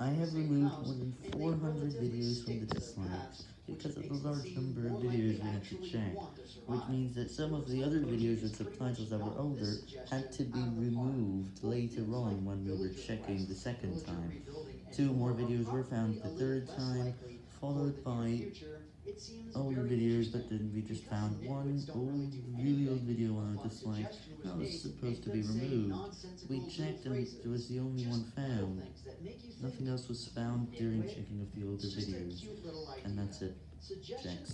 I have removed more than 400 videos from the dislikes because of the large number of videos we had to check, which means that some of the other videos with subtitles that were older had to be removed later on when we were checking the second time. Two more videos were found the third time, followed by older videos, but then we just found one old, really old video on our dislike that was supposed to be removed. We checked and it was the only one found. Nothing else was found during checking of the older videos. And that's it. Checks.